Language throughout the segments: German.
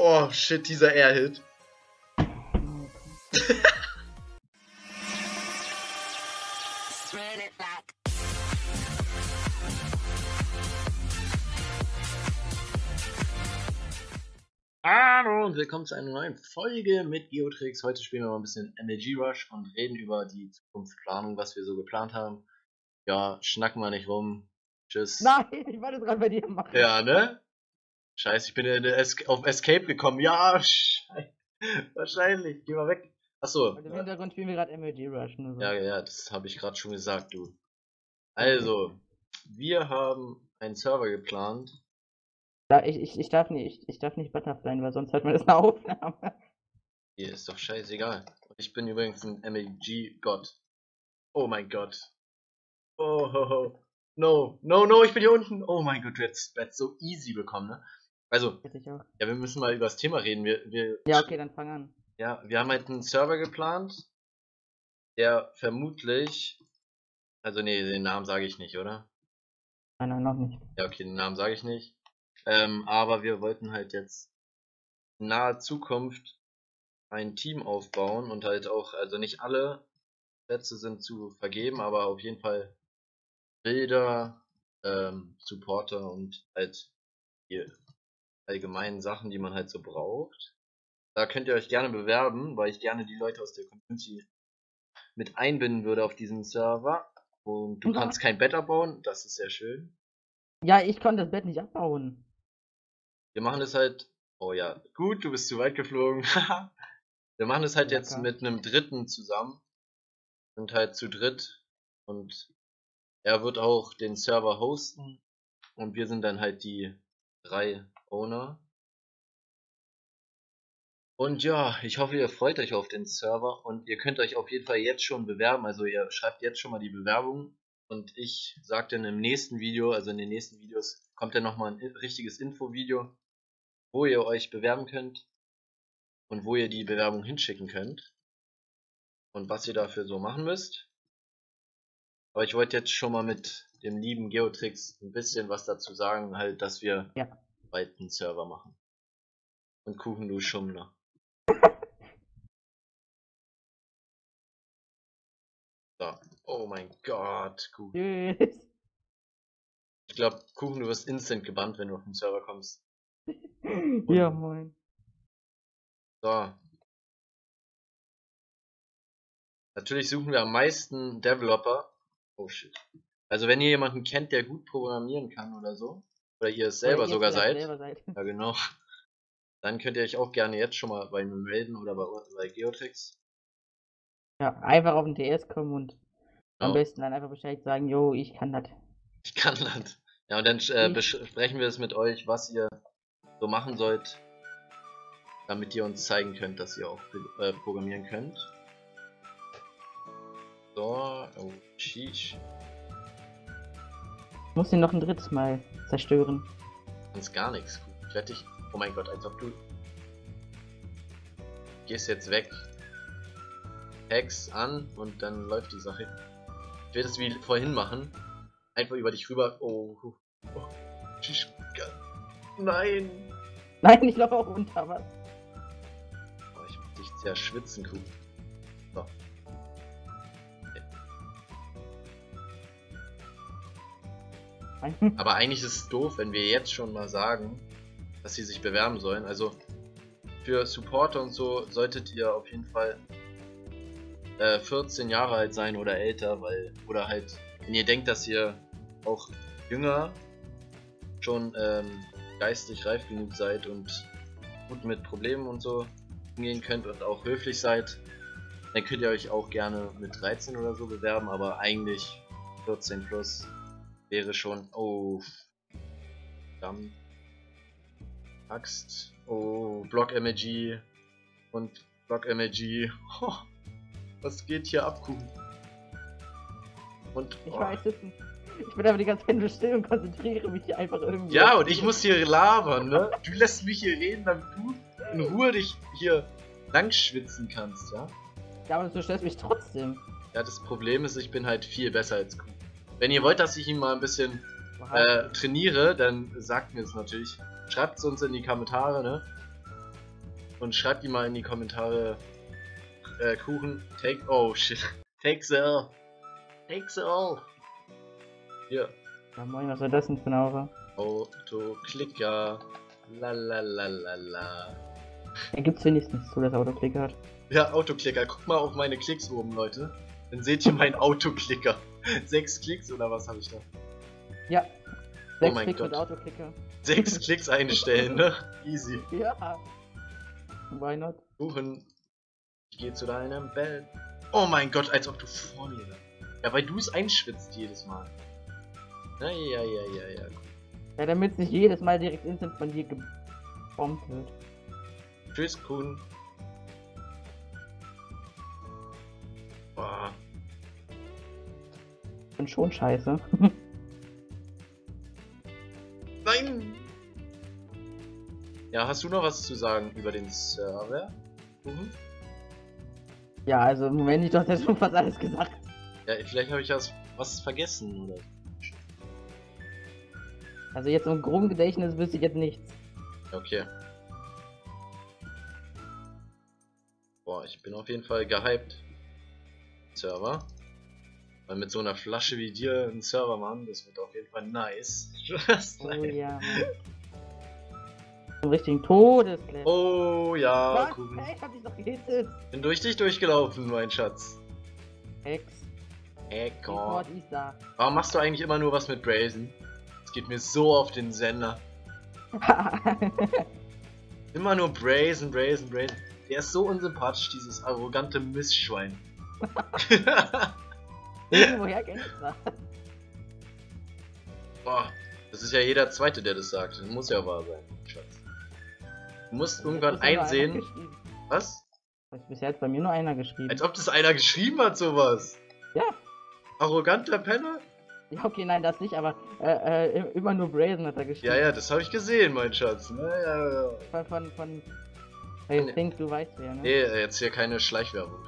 Oh, shit, dieser Air-Hit. Hallo und willkommen zu einer neuen Folge mit Geotrix. Heute spielen wir mal ein bisschen MLG Rush und reden über die Zukunftsplanung, was wir so geplant haben. Ja, schnacken wir nicht rum. Tschüss. Nein, ich wollte es gerade bei dir machen. Ja, ne? Scheiße, ich bin in Es auf Escape gekommen. Ja, scheiße. Wahrscheinlich. Geh mal weg. Achso. Und im Hintergrund spielen wir gerade MLG Rush. So. Ja, ja, das habe ich gerade schon gesagt, du. Also, wir haben einen Server geplant. Da, ich, ich, ich, darf nicht, ich, ich darf nicht Butterfly, weil sonst hört man das eine Aufnahme. Hier ist doch scheißegal. Ich bin übrigens ein MLG-Gott. Oh mein Gott. Oh, ho, ho. No, no, no, ich bin hier unten. Oh mein Gott, du hättest so easy bekommen, ne? Also, ja, wir müssen mal über das Thema reden. Wir, wir, Ja, okay, dann fang an. ja, wir haben halt einen Server geplant, der vermutlich, also nee, den Namen sage ich nicht, oder? Nein, nein, noch nicht. Ja, okay, den Namen sage ich nicht. Ähm, aber wir wollten halt jetzt in naher Zukunft ein Team aufbauen und halt auch, also nicht alle Plätze sind zu vergeben, aber auf jeden Fall Bilder, ähm, Supporter und halt die allgemeinen Sachen, die man halt so braucht. Da könnt ihr euch gerne bewerben, weil ich gerne die Leute aus der Community mit einbinden würde auf diesen Server. Und du Ja. kannst kein Bett abbauen, das ist sehr schön. Ja, ich konnte das Bett nicht abbauen. Wir machen es halt. Oh ja, gut, du bist zu weit geflogen. wir machen es halt jetzt mit einem Dritten zusammen. Sind halt zu dritt. Und er wird auch den Server hosten. Und wir sind dann halt die drei Owner. Und ja, ich hoffe, ihr freut euch auf den Server und ihr könnt euch auf jeden Fall jetzt schon bewerben. Also ihr schreibt jetzt schon mal die Bewerbung und ich sage dann im nächsten Video, also in den nächsten Videos, kommt dann nochmal ein richtiges Infovideo, wo ihr euch bewerben könnt und wo ihr die Bewerbung hinschicken könnt und was ihr dafür so machen müsst. Aber ich wollte jetzt schon mal mit dem lieben Geotrix ein bisschen was dazu sagen, halt, dass wir Ja. Bald einen Server machen. Und Kuchen du Schummler. So. Oh mein Gott, Kuchen. Ich glaube, Kuchen, du wirst instant gebannt, wenn du auf den Server kommst. Ja, moin. So. Natürlich suchen wir am meisten Developer. Oh shit. Also wenn ihr jemanden kennt, der gut programmieren kann oder so, oder ihr es selber ihr sogar seid, Selber seid. ja genau, dann könnt ihr euch auch gerne jetzt schon mal bei mir melden oder bei, bei Geotrix. Ja, einfach auf den TS kommen und am Genau. besten dann einfach Bescheid sagen, yo, ich kann das. Ich kann das. Ja, und dann äh, besprechen wir es mit euch, was ihr so machen sollt, damit ihr uns zeigen könnt, dass ihr auch äh, programmieren könnt. So, oh, sheesh. Ich muss ihn noch ein drittes Mal zerstören. Sonst gar nichts. Ich werde dich. Oh mein Gott, als ob du. Gehst jetzt weg. Hex an und dann läuft die Sache. Ich werde es wie vorhin machen. Einfach über dich rüber. Oh. oh. Nein. Nein, ich laufe auch unter was. Oh, ich muss dich zerschwitzen, Kuh. Aber eigentlich ist es doof, wenn wir jetzt schon mal sagen, dass sie sich bewerben sollen. Also für Supporter und so solltet ihr auf jeden Fall äh, 14 Jahre alt sein oder älter, weil oder halt, wenn ihr denkt, dass ihr auch jünger schon ähm, geistig reif genug seid und gut mit Problemen und so umgehen könnt und auch höflich seid, dann könnt ihr euch auch gerne mit 13 oder so bewerben, aber eigentlich 14 plus wäre schon. Oh. Dann. Axt. Oh, Block MLG. Und Block MLG. Oh, was geht hier ab, Kuchen? Und. Ich oh. weiß es nicht. Ich bin aber die ganze Zeit nur still und konzentriere mich hier einfach irgendwie. Ja, und ich muss hier labern, ne? Du lässt mich hier reden, damit du in Ruhe dich hier langschwitzen kannst, ja? Ja, aber du störst mich trotzdem. Ja, das Problem ist, ich bin halt viel besser als Kuchen. Wenn ihr wollt, dass ich ihn mal ein bisschen äh, trainiere, dann sagt mir es natürlich. Schreibt es uns in die Kommentare, ne? Und schreibt die mal in die Kommentare. Äh, Kuchen, take. Oh shit. Take the L. Take the L. Hier. Ja, moin, was war das denn für eine Aura? Autoklicker. La la la la la. Er gibt's wenigstens zu, dass er Autoklicker hat. Ja, Autoklicker. Guck mal auf meine Klicks oben, Leute. Dann seht ihr meinen Autoklicker. Sechs Klicks oder was habe ich da? Ja. Oh Sechs mein Klicks Gott. mit Autoklicker. Sechs Klicks einstellen, ne? Easy. Ja. Why not? Kuchen. Ich gehe zu deinem Bett. Oh mein Gott, als ob du vor mir. Ja, weil du es einschwitzt jedes Mal. Na ja, ja, ja, ja. Ja, damit nicht jedes Mal direkt instant von dir gebombt wird. Tschüss, Kuchen. Bin schon scheiße. Nein! Ja, hast du noch was zu sagen über den Server? Kuchen? ja, also im Moment ich doch das schon fast alles gesagt. Ja, vielleicht habe ich was, was vergessen, oder? Also jetzt im groben Gedächtnis wüsste ich jetzt nichts. Okay. Boah, ich bin auf jeden Fall gehypt. Server. Weil mit so einer Flasche wie dir einen Server machen, das wird auf jeden Fall nice. Oh ja. Zum richtigen Todeslevel. Oh ja, Was? Kuchen. Hey, hab ich doch gehittet. Bin durch dich durchgelaufen, mein Schatz. Hex. Echo. Warum machst du eigentlich immer nur was mit Brazen? Es geht mir so auf den Sender. Immer nur Brazen, Brazen, Brazen. Der ist so unsympathisch, dieses arrogante Mistschwein. Irgendwoher kenn ich das. Boah, das ist ja jeder Zweite, der das sagt. Das muss ja wahr sein, Schatz. Du musst irgendwann einsehen. Was? Bisher hat bei mir nur einer geschrieben. Als ob das einer geschrieben hat, sowas. Ja. Arroganter Penner? Ja, okay, nein, das nicht, aber äh, äh, immer nur Brazen hat er geschrieben. Ja, ja, das habe ich gesehen, mein Schatz. Ja, ja, ja. Von, von, von. Nee. Think, du weißt wer, ne? Nee, jetzt hier keine Schleichwerbung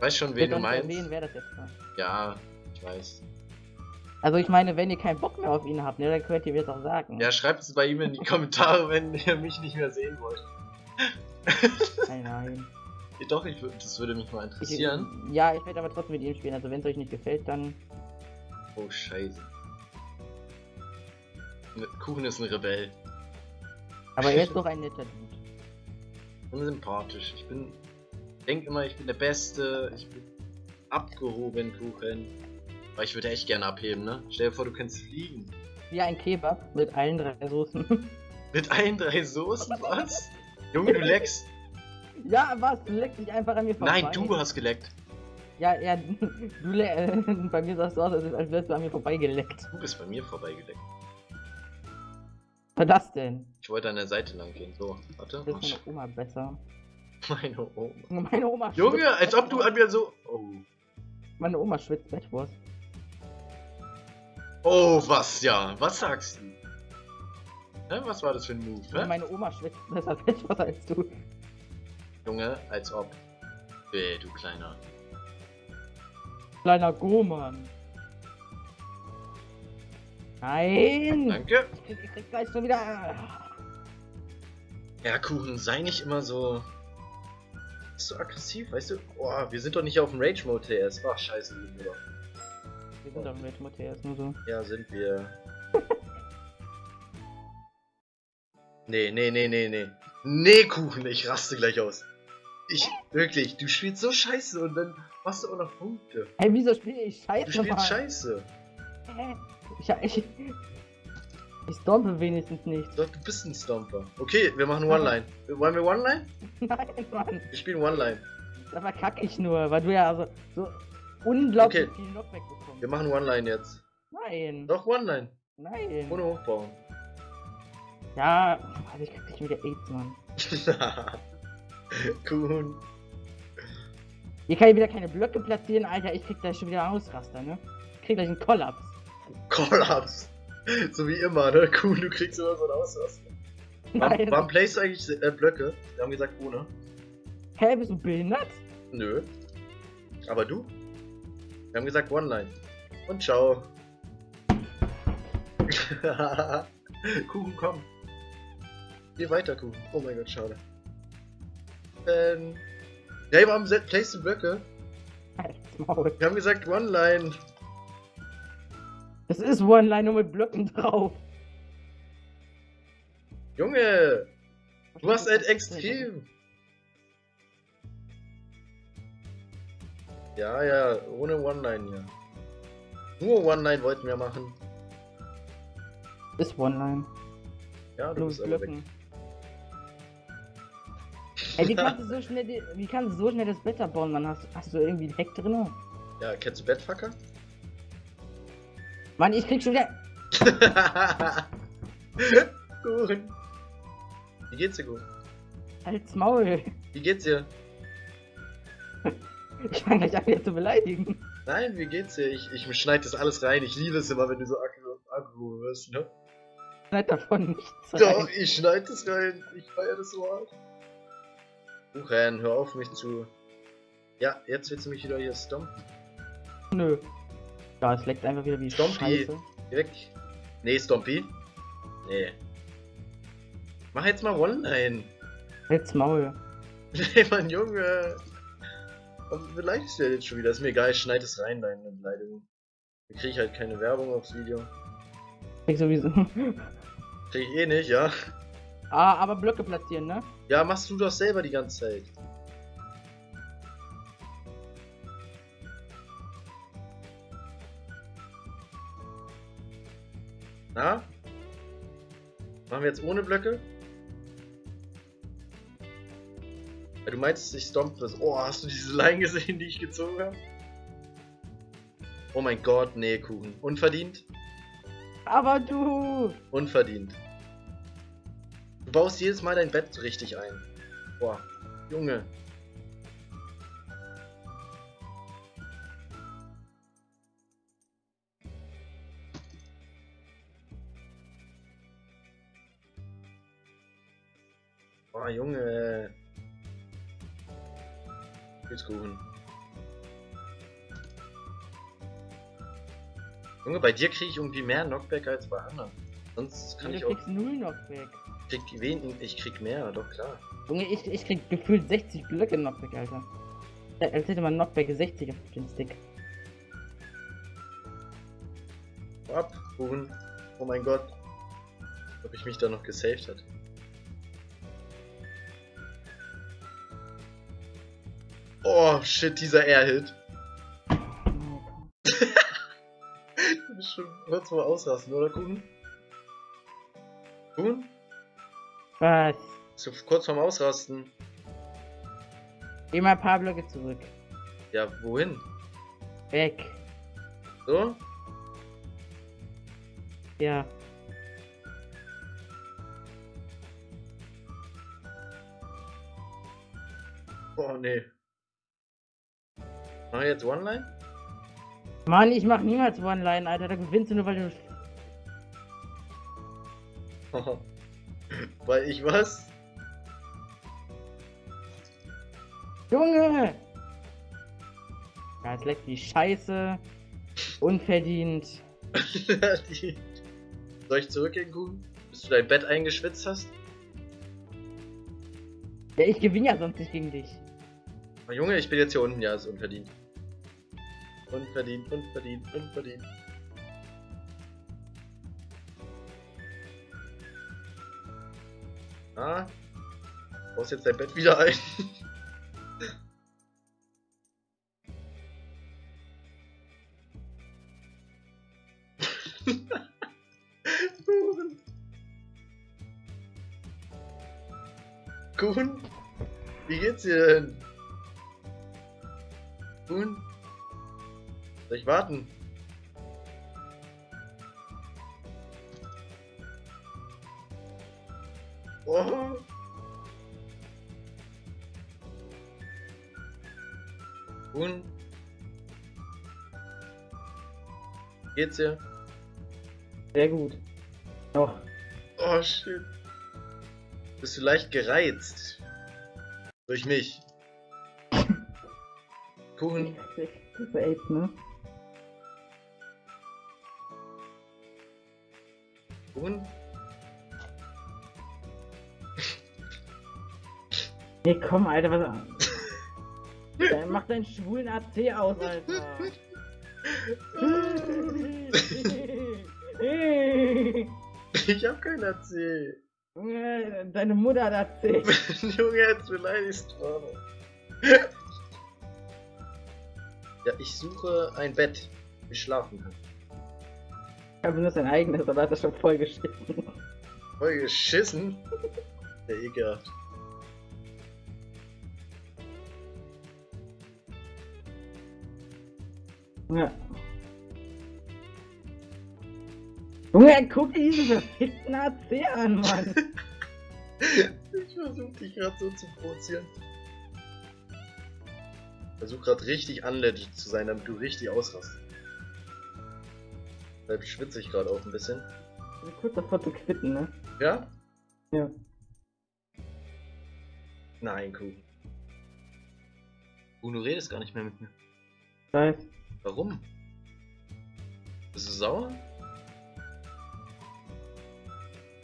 Weiß schon, wen du meinst. erwähnen, wer das jetzt war. Ja, ich weiß. Also ich meine, wenn ihr keinen Bock mehr auf ihn habt, ne, dann könnt ihr mir das auch sagen. Ja, schreibt es bei ihm in die Kommentare, wenn ihr mich nicht mehr sehen wollt. Nein, nein. Doch, ich, das würde mich mal Ich, interessieren. ja, ich werde aber trotzdem mit ihm spielen. Also wenn es euch nicht gefällt, dann. Oh, scheiße. Ne- Kuchen ist ein Rebell. Aber er ist doch ein netter Dude. Unsympathisch. Ich bin. Denk immer, ich bin der Beste. Ich bin abgehoben, Kuchen. Aber ich würde echt gerne abheben, ne? Stell dir vor, du kannst fliegen. Wie ein Kebab mit allen drei Soßen. Mit allen drei Soßen, was? Junge, du leckst. ja, was? Du leckst dich einfach an mir vorbei. Nein, du hast geleckt. Ja, ja, du le äh, bei mir sahst du aus, als als wärst du an mir vorbeigeleckt. Du bist bei mir vorbeigeleckt. Was war das denn? Ich wollte an der Seite lang gehen. So, warte. Das ist meine Oma besser. Meine Oma. Meine Oma Junge, als ob du an mir so. Oh. Meine Oma schwitzt Bettwurst. Oh, was ja? Was sagst du? Hä, was war das für ein Move, hä? Meine Oma schwitzt besser Bettwurst als du. Junge, als ob. Ey, du kleiner. Kleiner Goman. Nein! Danke. Ich krieg, ich krieg gleich schon wieder. Ja, Kuchen, sei nicht immer so. So aggressiv, weißt du? Boah, wir sind doch nicht auf dem Rage-Mode TS. Ach, scheiße, sind wir doch. Wir sind am Rage Matthias, nur so. Ja, sind wir. nee, nee, nee, nee, nee. Nee, Kuchen, ich raste gleich aus. Ich, wirklich, du spielst so scheiße und dann machst du auch noch Punkte. Hey, wieso spiele ich Scheiße? Du spielst Mann? scheiße. Hä? Ich, ich, ich stompe wenigstens nicht. Doch, du bist ein Stomper. Okay, wir machen One-Line. Wollen wir One-Line? Nein, Mann. Wir spielen One-Line. Da verkacke ich nur, weil du ja also so unglaublich Okay. viel Knockback bekommst. Wir machen One-Line jetzt. Nein. Doch, One-Line. Nein. Ohne hochbauen. Ja, also ich krieg dich wieder AIDS, Mann. Kuhn. Hier kann ich wieder keine Blöcke platzieren, Alter. Ich krieg gleich schon wieder Ausraster, ne? Ich krieg gleich einen Kollaps. Kollaps. So wie immer, ne? Kuhn, du kriegst immer so ein Ausraster. Warum, warum playst du eigentlich äh, Blöcke? Wir haben gesagt ohne. Hä, bist du behindert? Nö. Aber du? Wir haben gesagt One-Line. Und ciao. Kuchen, komm. Geh weiter, Kuchen. Oh mein Gott, schade. Ähm. Ja, warum place die Blöcke? Maul. Wir haben gesagt One-Line. Das ist One-Line nur mit Blöcken drauf. Junge! Du warst halt extrem. Ja, ja, ohne One-Line, ja. Nur One-Line wollten wir machen. Ist One-Line. Ja, du Nur bist aber weg. Blöcken. Ey, wie kannst du so schnell, wie kannst du so schnell das Bett abbauen, Mann? Hast, hast du irgendwie einen Hack drin? Ja, kennst du Bettfucker? Mann, ich krieg schon wieder. Kuchen. Wie geht's dir, Kuchen? Halt's Maul. Wie geht's dir? Ich fange gleich an, wieder zu beleidigen. Nein, wie geht's dir? Ich, ich schneide das alles rein. Ich liebe es immer, wenn du so aggro, wirst, ne? Schneid davon nichts. Doch, rein. ich schneide das rein. Ich feiere das so hart. Kuchen, hör auf mich zu. Ja, jetzt willst du mich wieder hier stompen. Nö. Ja, es leckt einfach wieder wie Stompy. Scheiße. Geh weg. Nee, Stompy. Nee. Mach jetzt mal One-Line. Halt's Maul. Nee, Mann, Junge. Warum beleidigst du ja jetzt schon wieder? Ist mir egal, ich schneide es rein, deine Beleidigung. Dann krieg ich halt keine Werbung aufs Video. Krieg sowieso. Krieg ich eh nicht, ja? ah, aber Blöcke platzieren, ne? Ja, machst du doch selber die ganze Zeit. Na? Machen wir jetzt ohne Blöcke? Du meinst, ich stomp das. Oh, hast du diese Line gesehen, die ich gezogen habe? Oh mein Gott, nee, Kuchen. Unverdient? Aber du! Unverdient. Du baust jedes Mal dein Bett richtig ein. Boah, Junge. Junge. Kuchen. Junge, bei dir kriege ich irgendwie mehr Knockback als bei anderen. Sonst kann du ich auch. kriegst null Knockback. Krieg die ich krieg mehr, doch klar. Junge, ich, ich krieg gefühlt 60 Blöcke Knockback, Alter. Äh, Als hätte man Knockback 60 auf den Stick. Ab, Kuchen. Oh mein Gott. Ob ich mich da noch gesaved hat. Oh shit, dieser Air-Hit. Du bist schon kurz vor Ausrasten, oder Kuchen? Kuchen? Was? Bist du kurz vorm Ausrasten? Geh mal ein paar Blöcke zurück. Ja, wohin? Weg. So? Ja. Oh nee. Mach ich jetzt One-Line? Mann, ich mach niemals One-Line, Alter. Da gewinnst du nur, weil du. Weil ich was? Junge! Ja, es leckt wie Scheiße. Unverdient. Die- Soll ich zurückgehen, Kuchen? Bis du dein Bett eingeschwitzt hast? Ja, ich gewinne ja sonst nicht gegen dich. Oh, Junge, ich bin jetzt hier unten, ja, ist unverdient. Unverdient, unverdient, unverdient. Ah, baust jetzt dein Bett wieder ein. Kuchen? Wie geht's dir denn? Kuchen? Soll ich warten? Oh. Kuchen? Geht's dir? Sehr gut. Doch. Oh shit. Bist du leicht gereizt? Durch mich. Kuchen? Das ist echt, ne? Kuchen? Nee, komm, Alter, was. Dann mach deinen schwulen AC aus, Alter. Ich hab kein AC. Junge, Deine Mutter hat AC. Junge, jetzt beleidigst du. Ja, ich suche ein Bett, wo ich schlafen kann. Ich habe nur sein eigenes, aber hat er schon voll geschissen. Voll geschissen? Der ekelhaft. Ja. Junge, guck dir diesen verfickten AC an, Mann. Ich versuche dich gerade so zu provozieren. Versuch gerade richtig unlegit zu sein, damit du richtig ausrastest. Deshalb schwitze ich gerade auch ein bisschen. Ich bin kurz davor zu quitten, ne? Ja? Ja. Nein, Kuh. Kuh, du redest gar nicht mehr mit mir. Weiß. Warum? Bist du sauer?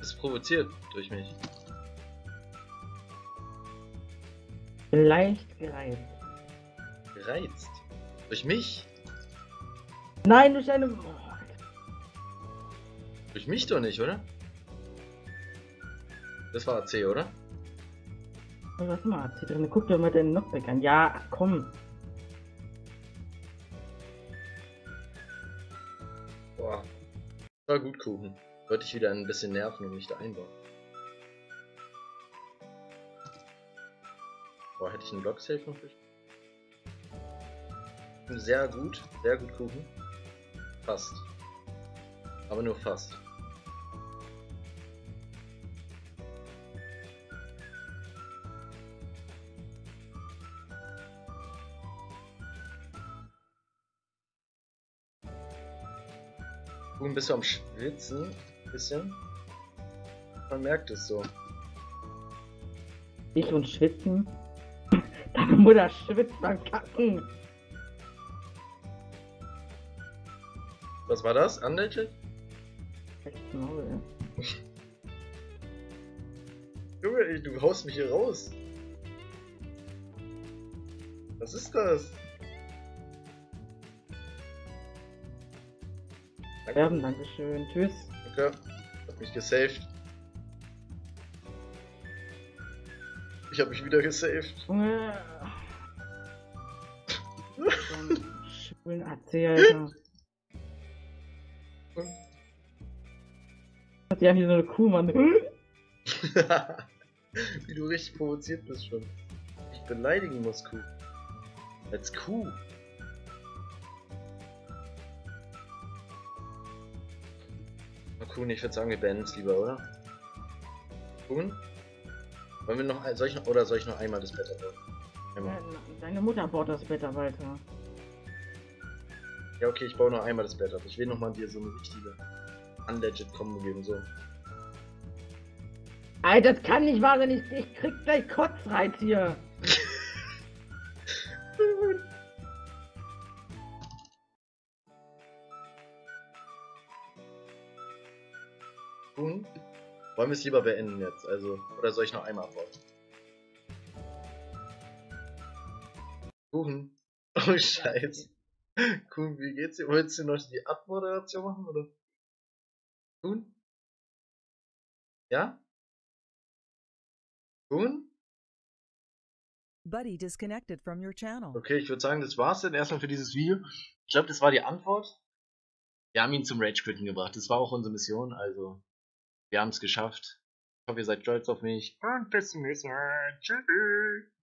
Bist provoziert durch mich. Leicht gereizt. Gereizt. Durch mich? Nein, durch eine. Oh, Durch mich doch nicht, oder? Das war AC, oder? was mal AC drin? Guck dir mal deinen Knockback an. Ja, komm. Boah. War gut, Kuchen. Wollte ich wieder ein bisschen nerven und mich da einbauen. Boah, hätte ich einen Block Safe noch gespielt? Sehr gut, sehr gut, Kuchen. Fast. Aber nur fast. Kuchen, bist du am Schwitzen? Bisschen? Man merkt es so. Ich und schwitzen. Deine Mutter schwitzt beim Kacken. Was war das? Echt Maul. Junge, ey, du haust mich hier raus. Was ist das? Sterben, Dankeschön. Tschüss. Danke. Hat mich gesaved. Ich hab mich wieder gesaved. Junge. Schwulen AC, Alter. Hat ja hier so eine Kuh, Mann. Wie du richtig provoziert bist schon. Ich beleidigen muss, Kuh. Als Kuh. Kuhn, ich würde sagen, wir beenden es lieber, oder? Kuhn? Wollen wir noch, ein- soll ich noch, oder soll ich noch einmal das Bett abbauen? Einmal. Deine Mutter baut das Bett weiter. Ja, okay, ich baue noch einmal das Bett ab. Ich will nochmal dir so eine richtige unlegit Combo geben, so. Alter, das kann nicht wahr sein. Ich, ich krieg gleich Kotzreiz hier. Kuhn? Wollen wir es lieber beenden jetzt? Also, oder soll ich noch einmal abbauen? Kuchen. Oh Scheiße. Kuhn, wie geht's dir? Wolltest du noch die Abmoderation machen, oder? Kuhn? Ja? Kuhn? Buddy disconnected from your channel. Okay, ich würde sagen, das war's dann erstmal für dieses Video. Ich glaube, das war die Antwort. Wir haben ihn zum Rage Quitten gebracht. Das war auch unsere Mission, also wir haben es geschafft. Ich hoffe, ihr seid stolz auf mich. Und bis zum nächsten Mal. Tschüss.